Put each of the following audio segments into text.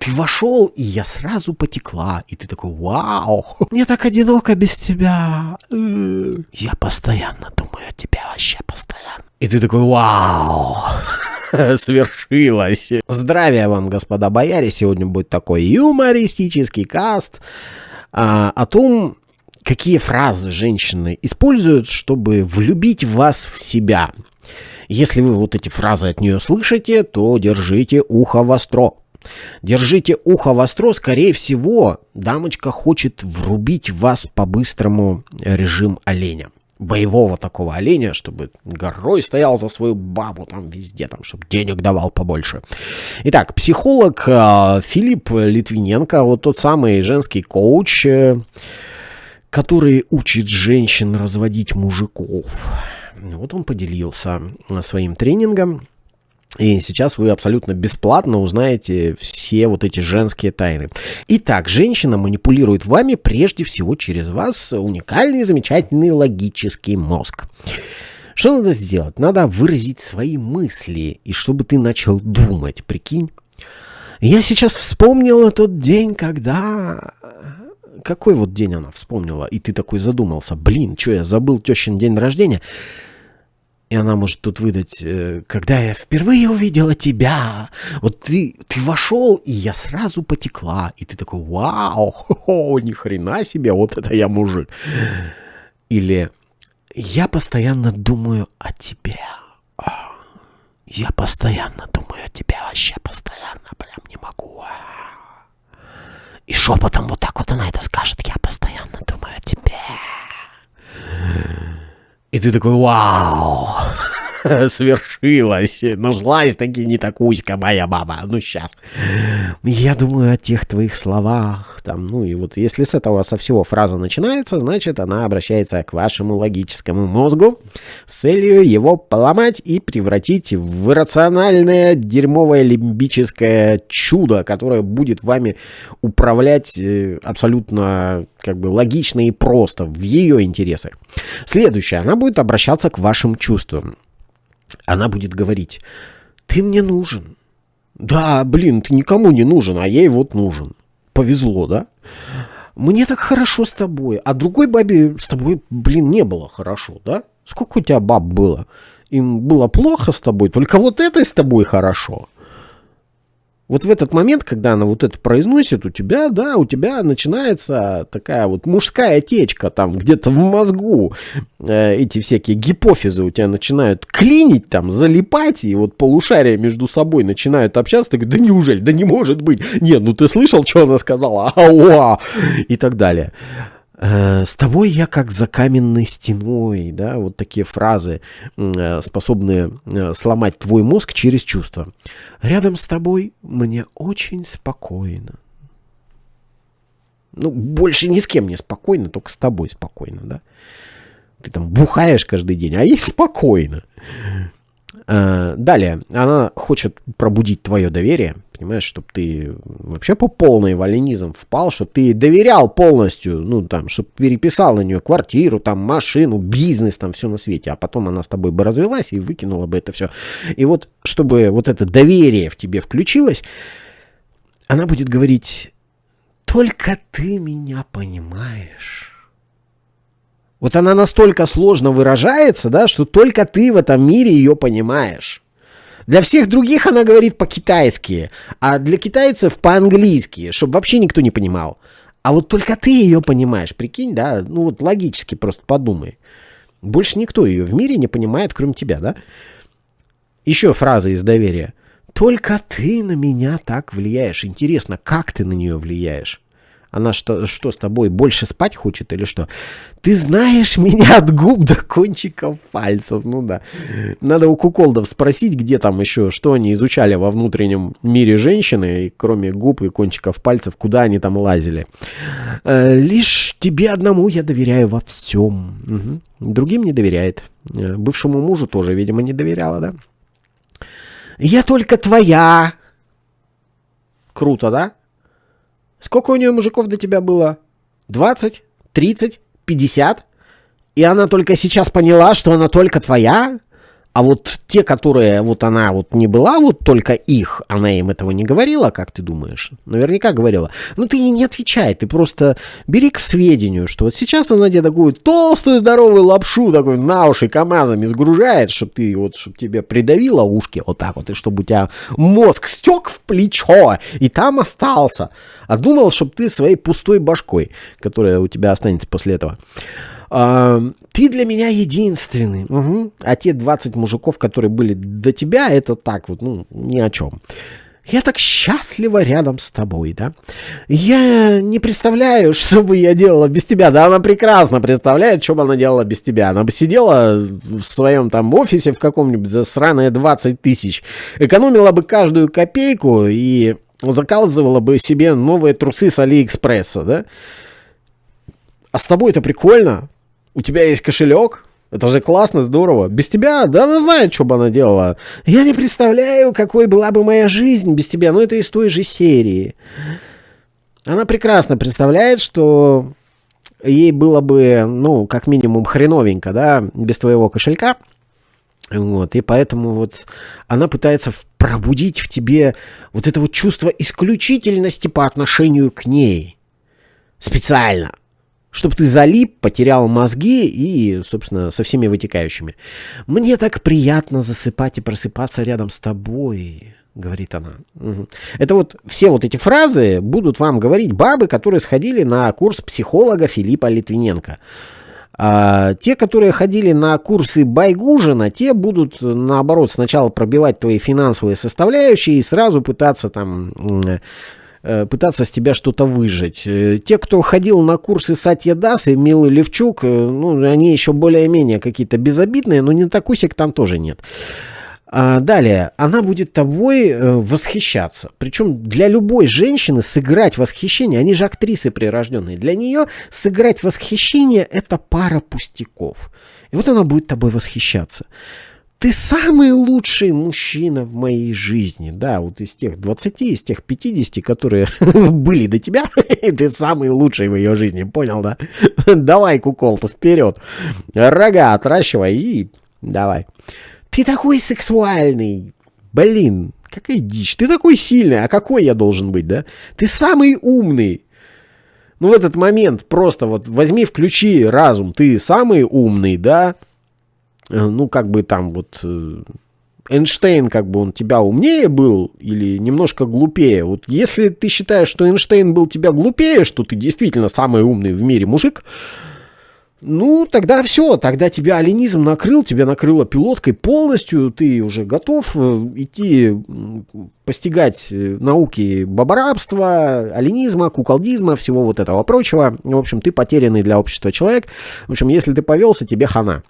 ты вошел, и я сразу потекла. И ты такой, вау, мне так одиноко без тебя. Я постоянно думаю о тебе, вообще постоянно. И ты такой, вау, свершилось. Здравия вам, господа бояре. Сегодня будет такой юмористический каст а, о том, какие фразы женщины используют, чтобы влюбить вас в себя. Если вы вот эти фразы от нее слышите, то держите ухо востро. Держите ухо востро, скорее всего, дамочка хочет врубить вас по-быстрому режим оленя. Боевого такого оленя, чтобы горой стоял за свою бабу там везде, там, чтобы денег давал побольше. Итак, психолог э, Филипп Литвиненко, вот тот самый женский коуч, э, который учит женщин разводить мужиков. Вот он поделился своим тренингом. И сейчас вы абсолютно бесплатно узнаете все вот эти женские тайны. Итак, женщина манипулирует вами прежде всего через вас уникальный, замечательный логический мозг. Что надо сделать? Надо выразить свои мысли, и чтобы ты начал думать, прикинь. Я сейчас вспомнила тот день, когда... Какой вот день она вспомнила? И ты такой задумался. Блин, что я забыл тещин день рождения? И она может тут выдать, э, когда я впервые увидела тебя, вот ты, ты вошел, и я сразу потекла. И ты такой, вау, хо-хо, ни хрена себе, вот это я мужик. Или я постоянно думаю о тебе. Я постоянно думаю о тебе, вообще постоянно, прям не могу. И шепотом вот так вот она это скажет, я постоянно думаю о тебе. И ты такой, вау, свершилось, нашлась таки не такуська моя баба, ну сейчас. Я думаю о тех твоих словах, там, ну и вот если с этого со всего фраза начинается, значит она обращается к вашему логическому мозгу с целью его поломать и превратить в иррациональное дерьмовое лимбическое чудо, которое будет вами управлять э, абсолютно как бы логично и просто в ее интересах. Следующее, она будет обращаться к вашим чувствам. Она будет говорить, ты мне нужен. Да, блин, ты никому не нужен, а ей вот нужен. Повезло, да? Мне так хорошо с тобой, а другой бабе с тобой, блин, не было хорошо, да? Сколько у тебя баб было? Им было плохо с тобой, только вот этой с тобой хорошо. Вот в этот момент, когда она вот это произносит, у тебя, да, у тебя начинается такая вот мужская течка там где-то в мозгу. Э, эти всякие гипофизы у тебя начинают клинить там, залипать, и вот полушария между собой начинают общаться. Ты говоришь, да неужели, да не может быть. Нет, ну ты слышал, что она сказала? Ауа! И так далее. Э, с тобой я как за каменной стеной, да, вот такие фразы, э, способные э, сломать твой мозг через чувства. Рядом с тобой мне очень спокойно. Ну, больше ни с кем не спокойно, только с тобой спокойно, да. Ты там бухаешь каждый день, а ей спокойно. Далее, она хочет пробудить твое доверие, понимаешь, чтобы ты вообще по полной валенизм впал, чтобы ты доверял полностью, ну, там, чтобы переписал на нее квартиру, там, машину, бизнес, там, все на свете, а потом она с тобой бы развелась и выкинула бы это все. И вот, чтобы вот это доверие в тебе включилось, она будет говорить, только ты меня понимаешь. Вот она настолько сложно выражается, да, что только ты в этом мире ее понимаешь. Для всех других она говорит по-китайски, а для китайцев по-английски, чтобы вообще никто не понимал. А вот только ты ее понимаешь, прикинь, да? Ну вот логически просто подумай. Больше никто ее в мире не понимает, кроме тебя, да? Еще фраза из доверия. Только ты на меня так влияешь. Интересно, как ты на нее влияешь? Она что, что с тобой, больше спать хочет или что? Ты знаешь меня от губ до кончиков пальцев. Ну да. Надо у куколдов спросить, где там еще, что они изучали во внутреннем мире женщины, кроме губ и кончиков пальцев, куда они там лазили. Э, лишь тебе одному я доверяю во всем. Угу. Другим не доверяет. Э, бывшему мужу тоже, видимо, не доверяла, да? Я только твоя. Круто, да? Сколько у нее мужиков до тебя было? 20? 30? 50? И она только сейчас поняла, что она только твоя? А вот те, которые вот она вот не была, вот только их, она им этого не говорила, как ты думаешь? Наверняка говорила. Ну ты ей не отвечай, ты просто бери к сведению, что вот сейчас она тебе такую толстую здоровую лапшу такой на уши КамАЗами сгружает, чтобы ты вот, чтобы тебе придавило ушки вот так вот, и чтобы у тебя мозг стек в плечо, и там остался. А думал, чтобы ты своей пустой башкой, которая у тебя останется после этого. Ты для меня единственный. Угу. А те 20 мужиков, которые были до тебя, это так вот, ну, ни о чем. Я так счастлива рядом с тобой, да? Я не представляю, что бы я делала без тебя. Да она прекрасно представляет, что бы она делала без тебя. Она бы сидела в своем там офисе в каком-нибудь за сраные 20 тысяч, экономила бы каждую копейку и заказывала бы себе новые трусы с Алиэкспресса, да? А с тобой это прикольно, у тебя есть кошелек, это же классно, здорово. Без тебя, да она знает, что бы она делала. Я не представляю, какой была бы моя жизнь без тебя. Но это из той же серии. Она прекрасно представляет, что ей было бы, ну, как минимум хреновенько, да, без твоего кошелька. Вот, и поэтому вот она пытается пробудить в тебе вот это вот чувство исключительности по отношению к ней. Специально чтобы ты залип, потерял мозги и, собственно, со всеми вытекающими. «Мне так приятно засыпать и просыпаться рядом с тобой», — говорит она. Это вот все вот эти фразы будут вам говорить бабы, которые сходили на курс психолога Филиппа Литвиненко. А те, которые ходили на курсы Байгужина, те будут, наоборот, сначала пробивать твои финансовые составляющие и сразу пытаться там пытаться с тебя что-то выжить. Э, те, кто ходил на курсы Сатья Дас и Милы Левчук, э, ну, они еще более-менее какие-то безобидные, но не такусик там тоже нет. А далее, она будет тобой восхищаться. Причем для любой женщины сыграть восхищение, они же актрисы прирожденные, для нее сыграть восхищение это пара пустяков. И вот она будет тобой восхищаться. Ты самый лучший мужчина в моей жизни. Да, вот из тех 20, из тех 50, которые были до тебя, ты самый лучший в ее жизни. Понял, да? Давай, кукол-то, вперед. Рога отращивай и давай. Ты такой сексуальный. Блин, какая дичь. Ты такой сильный. А какой я должен быть, да? Ты самый умный. Ну, в этот момент просто вот возьми, включи разум. Ты самый умный, да? Э, ну, как бы там вот э, Эйнштейн, как бы он тебя умнее был или немножко глупее. Вот если ты считаешь, что Эйнштейн был тебя глупее, что ты действительно самый умный в мире мужик, ну, тогда все, тогда тебя аленизм накрыл, тебя накрыло пилоткой полностью, ты уже готов э, идти постигать науки бабарабства, аленизма, куколдизма, всего вот этого прочего. В общем, ты потерянный для общества человек. В общем, если ты повелся, тебе хана.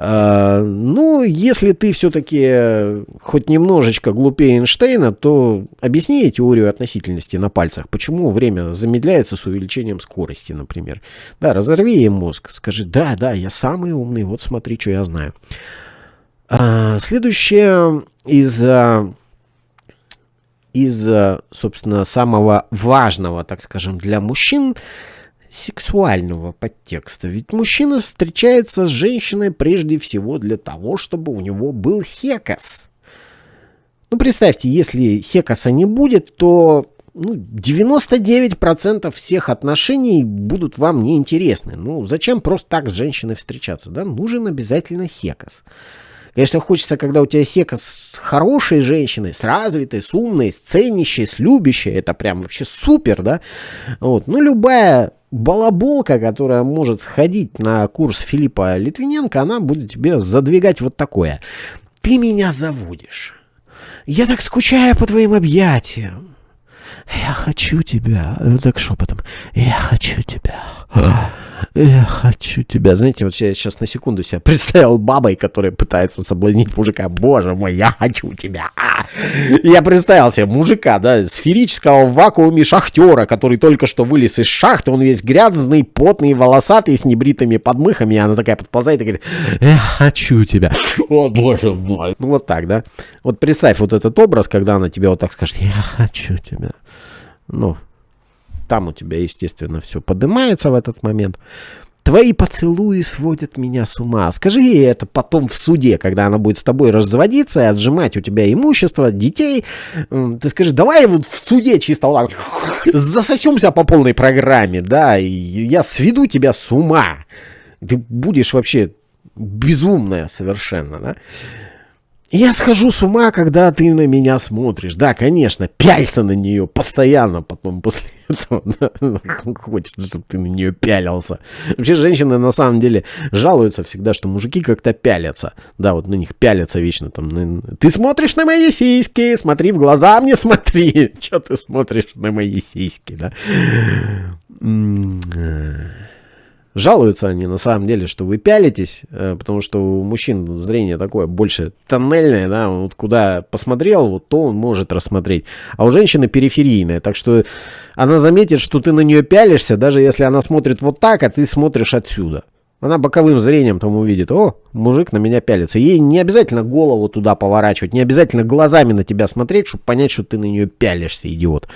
А, ну, если ты все-таки хоть немножечко глупее Эйнштейна, то объясни теорию относительности на пальцах. Почему время замедляется с увеличением скорости, например. Да, разорви ей мозг. Скажи, да, да, я самый умный, вот смотри, что я знаю. А, следующее из, из, собственно, самого важного, так скажем, для мужчин – сексуального подтекста. Ведь мужчина встречается с женщиной прежде всего для того, чтобы у него был секас. Ну, представьте, если секаса не будет, то ну, 99% всех отношений будут вам неинтересны. Ну, зачем просто так с женщиной встречаться? Да? Нужен обязательно секас. Конечно, хочется, когда у тебя сека с хорошей женщиной, с развитой, с умной, с ценящей, с любящей. Это прям вообще супер, да? Вот. Ну, любая балаболка, которая может сходить на курс Филиппа Литвиненко, она будет тебе задвигать вот такое. Ты меня заводишь. Я так скучаю по твоим объятиям. Я хочу тебя. Вот так шепотом. Я хочу тебя. Я хочу тебя. Знаете, вот я сейчас на секунду себя представил бабой, которая пытается соблазнить мужика. Боже мой, я хочу тебя. Я представил себе мужика, да, сферического в вакууме шахтера, который только что вылез из шахты. Он весь грязный, потный, волосатый, с небритыми подмыхами. И она такая подползает и говорит, я хочу тебя. О, боже мой. Ну вот так, да. Вот представь вот этот образ, когда она тебе вот так скажет, я хочу тебя. Ну, там у тебя, естественно, все поднимается в этот момент. Твои поцелуи сводят меня с ума. Скажи ей это потом в суде, когда она будет с тобой разводиться и отжимать у тебя имущество, детей. Ты скажи, давай вот в суде чисто вот так засосемся по полной программе, да, и я сведу тебя с ума. Ты будешь вообще безумная совершенно, да. Я схожу с ума, когда ты на меня смотришь. Да, конечно, пялься на нее постоянно потом после этого. Хочется, чтобы ты на нее пялился. Вообще женщины на самом деле жалуются всегда, что мужики как-то пялятся. Да, вот на них пялятся вечно. Там, ты смотришь на мои сиськи, смотри в глаза мне смотри. Че ты смотришь на мои сиськи, да? Жалуются они на самом деле, что вы пялитесь, э, потому что у мужчин зрение такое больше тоннельное, да, вот куда посмотрел, вот то он может рассмотреть. А у женщины периферийное, так что она заметит, что ты на нее пялишься, даже если она смотрит вот так, а ты смотришь отсюда. Она боковым зрением там увидит, о, мужик на меня пялится. Ей не обязательно голову туда поворачивать, не обязательно глазами на тебя смотреть, чтобы понять, что ты на нее пялишься, идиот.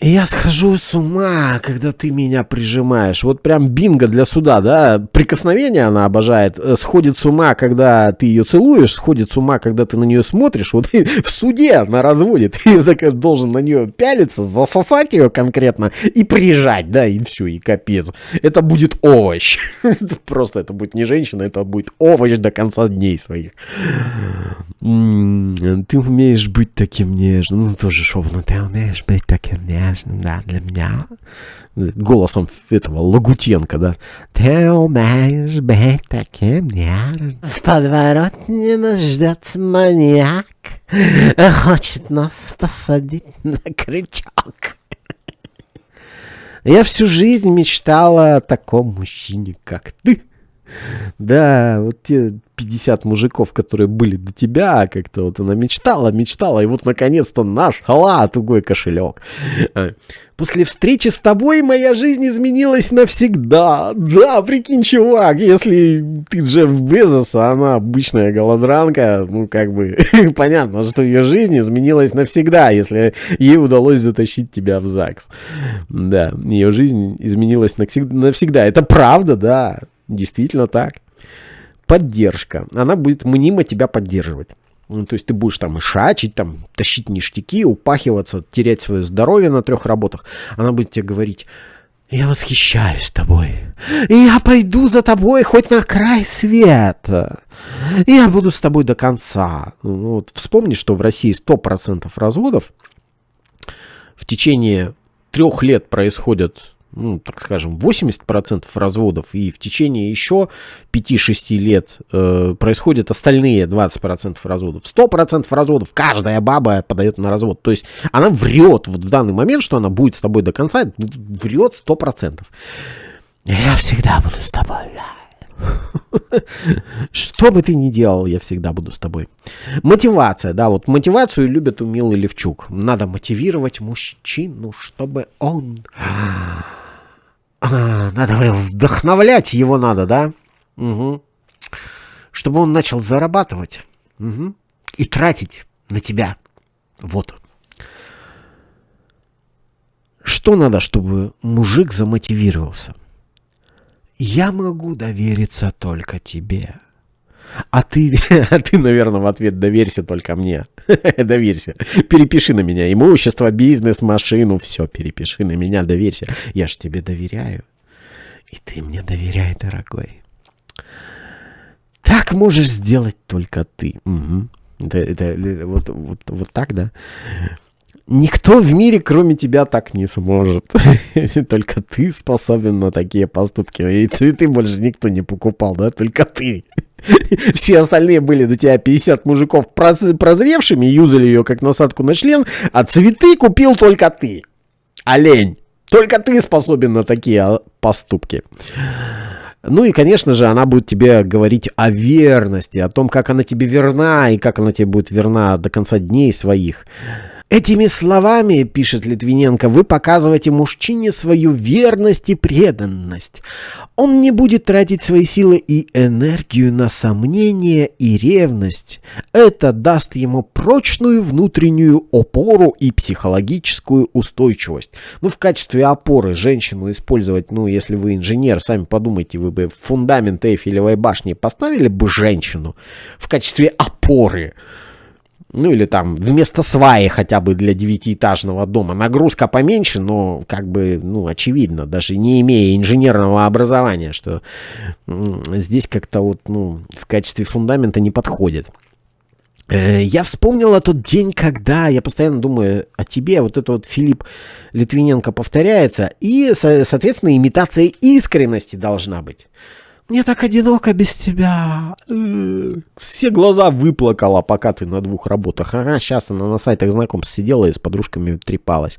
И я схожу с ума, когда ты меня прижимаешь. Вот прям бинго для суда, да? Прикосновение она обожает. Сходит с ума, когда ты ее целуешь, сходит с ума, когда ты на нее смотришь. Вот в суде она разводит. Ты так должен на нее пялиться, засосать ее конкретно и прижать, да, и все, и капец. Это будет овощ. Просто это будет не женщина, это будет овощ до конца дней своих. Ты умеешь быть таким нежным. Ну, тоже шепотом. Ты умеешь быть таким нежным, да, для меня. Голосом этого Лагутенко, да. Ты умеешь быть таким нежным. В подворотне нас ждет маньяк. Хочет нас посадить на крючок. Я всю жизнь мечтала о таком мужчине, как ты. Да, вот те 50 мужиков, которые были до тебя, как-то вот она мечтала, мечтала, и вот наконец-то наш хала, тугой кошелек. А, после встречи с тобой моя жизнь изменилась навсегда. Да, прикинь, чувак, если ты Джефф Безос, а она обычная голодранка, ну, как бы, понятно, что ее жизнь изменилась навсегда, если ей удалось затащить тебя в ЗАГС. Да, ее жизнь изменилась навсегда. Это правда, да, действительно так поддержка. Она будет мнимо тебя поддерживать. Ну, то есть ты будешь там и шачить, там, тащить ништяки, упахиваться, терять свое здоровье на трех работах. Она будет тебе говорить, я восхищаюсь тобой. Я пойду за тобой хоть на край света. Я буду с тобой до конца. Ну, вот вспомни, что в России 100% разводов в течение трех лет происходят ну, так скажем, 80% разводов, и в течение еще 5-6 лет э, происходят остальные 20% разводов. 100% разводов каждая баба подает на развод. То есть она врет вот в данный момент, что она будет с тобой до конца, врет 100%. Я всегда буду с тобой, Что бы ты ни делал, я всегда буду с тобой. Мотивация, да, вот мотивацию любят у Милы Левчук. Надо мотивировать мужчину, чтобы он надо вдохновлять его надо, да? Угу. Чтобы он начал зарабатывать. Угу. И тратить на тебя. Вот. Что надо, чтобы мужик замотивировался? Я могу довериться только тебе. А ты, а ты, наверное, в ответ доверься только мне. доверься. Перепиши на меня имущество, бизнес, машину. Все, перепиши на меня, доверься. Я ж тебе доверяю. И ты мне доверяй, дорогой. Так можешь сделать только ты. Угу. Это, это, вот, вот, вот так, да? Никто в мире, кроме тебя, так не сможет. Только ты способен на такие поступки. И цветы больше никто не покупал, да? Только ты. Все остальные были до тебя 50 мужиков прозревшими, юзали ее как насадку на член, а цветы купил только ты. Олень. Только ты способен на такие а, поступки. Ну и, конечно же, она будет тебе говорить о верности, о том, как она тебе верна и как она тебе будет верна до конца дней своих. Этими словами, пишет Литвиненко, вы показываете мужчине свою верность и преданность. Он не будет тратить свои силы и энергию на сомнения и ревность. Это даст ему прочную внутреннюю опору и психологическую устойчивость. Ну, в качестве опоры женщину использовать, ну, если вы инженер, сами подумайте, вы бы фундамент Эйфелевой башни поставили бы женщину в качестве опоры. Ну или там вместо сваи хотя бы для девятиэтажного дома. Нагрузка поменьше, но как бы, ну, очевидно, даже не имея инженерного образования, что здесь как-то вот, ну, в качестве фундамента не подходит. Э, я вспомнил тот день, когда я постоянно думаю о тебе, вот это вот Филипп Литвиненко повторяется, и, соответственно, имитация искренности должна быть. Мне так одиноко без тебя. Все глаза выплакала, пока ты на двух работах. Ага, сейчас она на сайтах знакомств сидела и с подружками трепалась.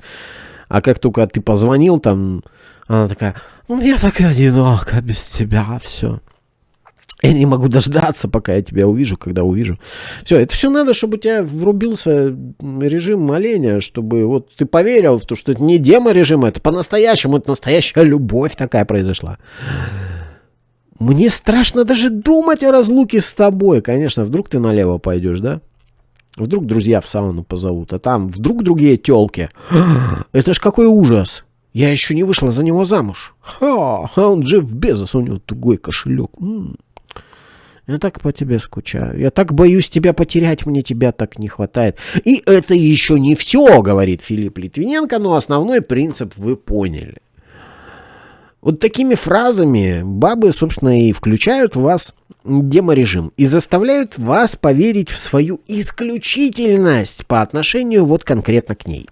А как только ты позвонил, там, она такая, мне так одиноко без тебя, все. Я не могу дождаться, пока я тебя увижу, когда увижу. Все, это все надо, чтобы у тебя врубился режим моления, чтобы вот ты поверил в то, что это не демо-режим, это по-настоящему, это настоящая любовь такая произошла. Мне страшно даже думать о разлуке с тобой. Конечно, вдруг ты налево пойдешь, да? Вдруг друзья в сауну позовут, а там вдруг другие телки. Это ж какой ужас. Я еще не вышла за него замуж. Ха, а он Джефф Безос, у него тугой кошелек. Я так по тебе скучаю. Я так боюсь тебя потерять, мне тебя так не хватает. И это еще не все, говорит Филипп Литвиненко, но основной принцип вы поняли. Вот такими фразами бабы, собственно, и включают в вас деморежим и заставляют вас поверить в свою исключительность по отношению вот конкретно к ней.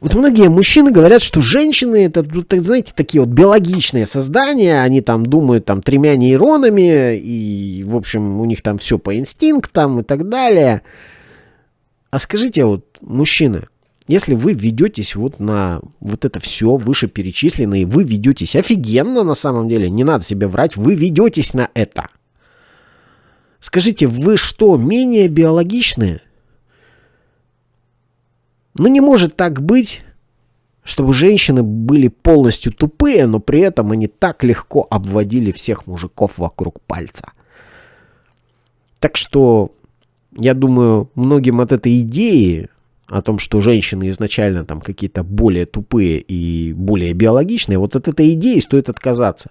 Вот многие мужчины говорят, что женщины это, знаете, такие вот биологичные создания, они там думают там тремя нейронами, и, в общем, у них там все по инстинктам и так далее. А скажите, вот, мужчины, если вы ведетесь вот на вот это все вышеперечисленное, вы ведетесь офигенно на самом деле, не надо себе врать, вы ведетесь на это. Скажите, вы что, менее биологичные? Ну не может так быть, чтобы женщины были полностью тупые, но при этом они так легко обводили всех мужиков вокруг пальца. Так что, я думаю, многим от этой идеи о том, что женщины изначально там какие-то более тупые и более биологичные, вот от этой идеи стоит отказаться.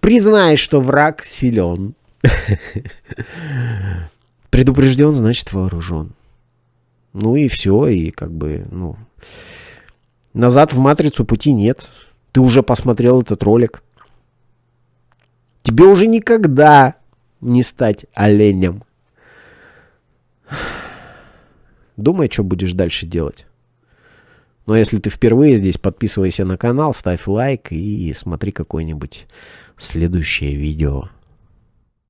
Признай, что враг силен. Предупрежден, значит вооружен. Ну и все, и как бы, ну... Назад в матрицу пути нет. Ты уже посмотрел этот ролик. Тебе уже никогда не стать оленем. Думай, что будешь дальше делать. Но если ты впервые здесь, подписывайся на канал, ставь лайк и смотри какое-нибудь следующее видео.